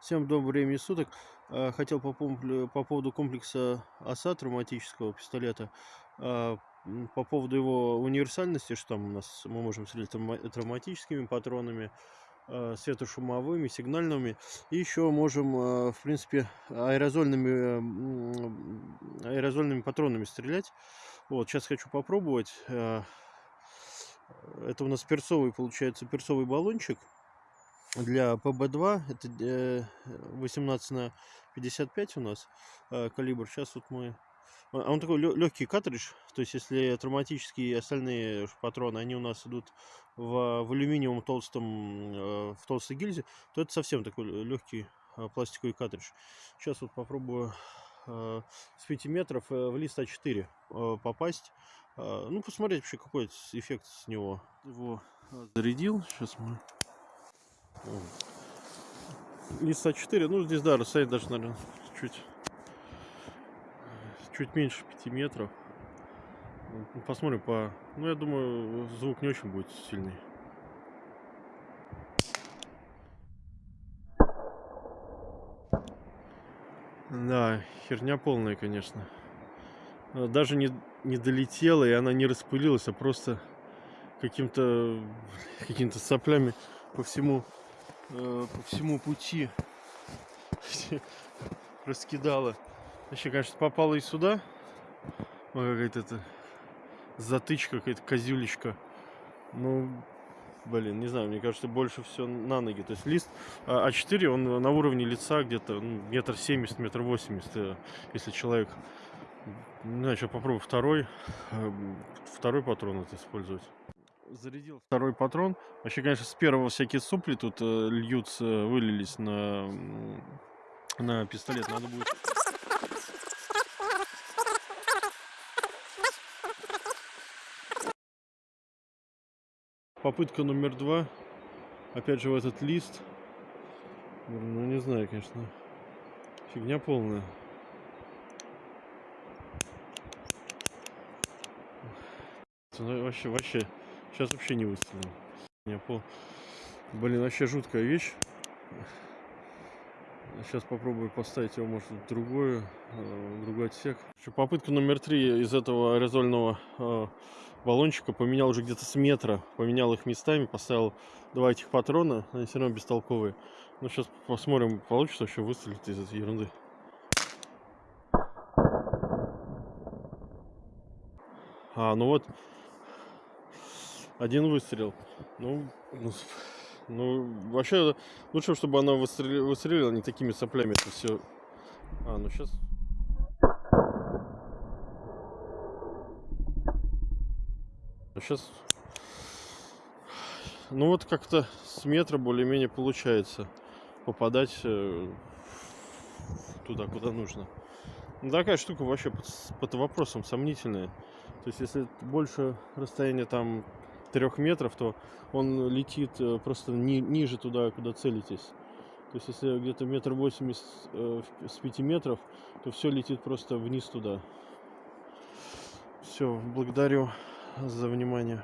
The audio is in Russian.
Всем доброго времени суток. А, Хотел по, по поводу комплекса ОСА травматического пистолета, м, по поводу его универсальности, что там у нас мы можем стрелять травма- травматическими патронами, а, светошумовыми, сигнальными, и еще можем, в принципе, аэрозольными, аэрозольными патронами стрелять. Вот, сейчас хочу попробовать. Это у нас перцовый, получается, перцовый баллончик для ПБ-2 это э, 18 на 55 у нас э, калибр. Сейчас вот мы... А он такой легкий картридж, то есть если травматические остальные патроны, они у нас идут в, в алюминиевом толстом, э, в толстой гильзе, то это совсем такой легкий э, пластиковый картридж. Сейчас вот попробую э, с 5 метров э, в лист А4 э, попасть. Э, ну, посмотреть вообще какой эффект с него. Его э, зарядил. Сейчас мы Лист А4, ну здесь, да, расстояние даже, наверное, чуть, чуть меньше 5 метров. Ну, Посмотрим по... Ну, я думаю, звук не очень будет сильный. Да, херня полная, конечно. Даже не, не долетела, и она не распылилась, а просто каким-то какими-то соплями по всему э, по всему пути раскидала. Вообще, конечно, попала и сюда. Ой, какая-то это затычка, какая-то козюлечка. Ну, блин, не знаю, мне кажется, больше все на ноги. То есть лист а- А4, он на уровне лица где-то ну, метр семьдесят, метр восемьдесят, э, если человек... Не знаю, что попробую второй, э, второй патрон это использовать зарядил второй патрон. Вообще, конечно, с первого всякие сопли тут э, льются, вылились на, на пистолет. Надо будет... Попытка номер два. Опять же в этот лист. Ну, не знаю, конечно. Фигня полная. Ну, вообще, вообще. Сейчас вообще не выстрелил. Я пол... Блин, вообще жуткая вещь. Сейчас попробую поставить его, может, в другой, э, в другой отсек. Попытка номер три из этого аэрозольного э, баллончика поменял уже где-то с метра. Поменял их местами, поставил два этих патрона. Они все равно бестолковые. Ну, сейчас посмотрим, получится вообще выстрелить из этой ерунды. А, ну вот, один выстрел. Ну, ну, ну, вообще лучше, чтобы она выстрели- выстрелила не такими соплями. Это все. А, ну сейчас. Сейчас. Ну вот как-то с метра более-менее получается попадать э, туда, куда нужно. Ну, такая штука вообще под, под вопросом сомнительная. То есть, если больше расстояние там трех метров, то он летит э, просто ни- ниже туда, куда целитесь. То есть, если где-то метр восемьдесят э, с пяти метров, то все летит просто вниз туда. Все, благодарю за внимание.